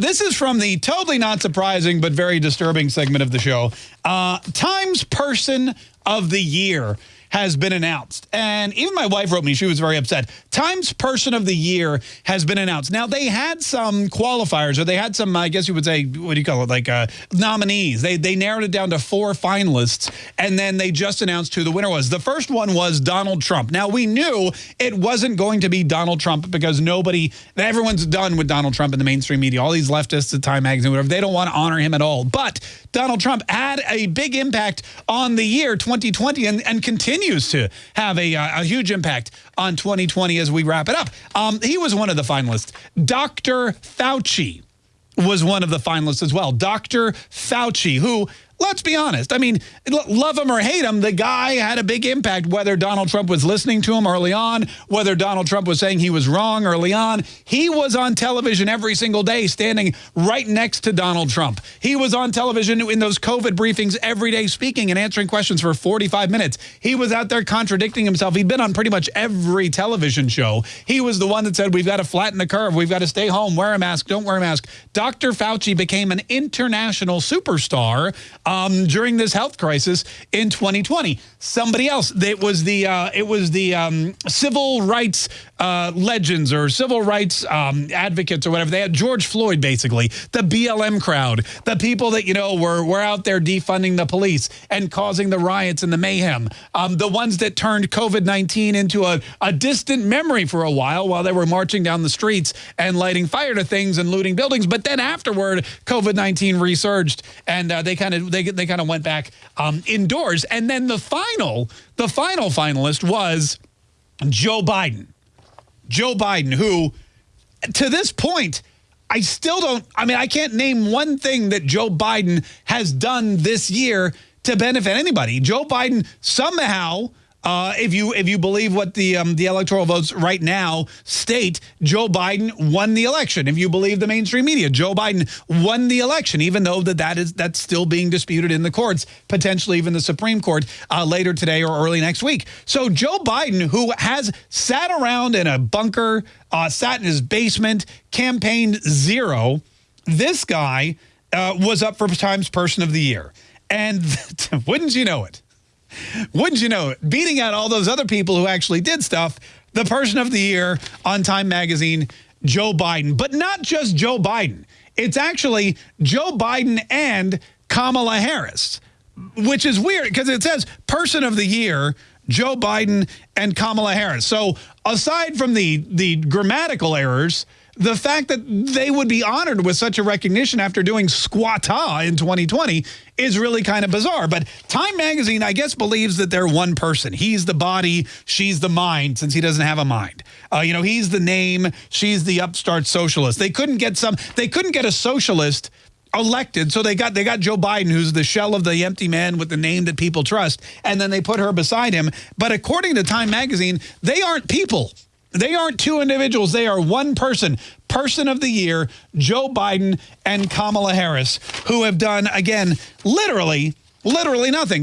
This is from the totally not surprising but very disturbing segment of the show. Uh, Times Person of the Year has been announced. And even my wife wrote me, she was very upset. Times Person of the Year has been announced. Now, they had some qualifiers, or they had some, I guess you would say, what do you call it, like uh, nominees. They, they narrowed it down to four finalists, and then they just announced who the winner was. The first one was Donald Trump. Now, we knew it wasn't going to be Donald Trump because nobody, everyone's done with Donald Trump in the mainstream media. All these leftists at Time Magazine, whatever, they don't want to honor him at all. But Donald Trump had a big impact on the year 2020 and, and continues to have a, uh, a huge impact on 2020 as we wrap it up. Um, he was one of the finalists. Dr. Fauci was one of the finalists as well. Dr. Fauci, who let's be honest. I mean, love him or hate him, the guy had a big impact, whether Donald Trump was listening to him early on, whether Donald Trump was saying he was wrong early on. He was on television every single day, standing right next to Donald Trump. He was on television in those COVID briefings every day, speaking and answering questions for 45 minutes. He was out there contradicting himself. He'd been on pretty much every television show. He was the one that said, we've got to flatten the curve. We've got to stay home, wear a mask, don't wear a mask. Dr. Fauci became an international superstar um, during this health crisis in 2020. Somebody else, it was the uh, it was the um, civil rights uh, legends or civil rights um, advocates or whatever. They had George Floyd, basically, the BLM crowd, the people that, you know, were, were out there defunding the police and causing the riots and the mayhem, um, the ones that turned COVID-19 into a, a distant memory for a while while they were marching down the streets and lighting fire to things and looting buildings. But then afterward, COVID-19 resurged and uh, they kind of they, they kind of went back um, indoors. And then the final, the final finalist was Joe Biden. Joe Biden, who to this point, I still don't, I mean, I can't name one thing that Joe Biden has done this year to benefit anybody. Joe Biden somehow uh, if you if you believe what the um, the electoral votes right now state, Joe Biden won the election. If you believe the mainstream media, Joe Biden won the election, even though that that is that's still being disputed in the courts, potentially even the Supreme Court uh, later today or early next week. So Joe Biden, who has sat around in a bunker, uh, sat in his basement, campaigned zero, this guy uh, was up for Times Person of the Year, and wouldn't you know it? Wouldn't you know it? Beating out all those other people who actually did stuff, the person of the year on Time Magazine, Joe Biden. But not just Joe Biden. It's actually Joe Biden and Kamala Harris, which is weird because it says person of the year, Joe Biden and Kamala Harris. So aside from the, the grammatical errors, the fact that they would be honored with such a recognition after doing squatta in 2020 is really kind of bizarre. But Time Magazine, I guess, believes that they're one person. He's the body, she's the mind, since he doesn't have a mind. Uh, you know, he's the name, she's the upstart socialist. They couldn't get some, they couldn't get a socialist elected. So they got they got Joe Biden, who's the shell of the empty man with the name that people trust, and then they put her beside him. But according to Time Magazine, they aren't people. They aren't two individuals. They are one person. Person of the year, Joe Biden and Kamala Harris, who have done, again, literally, literally nothing.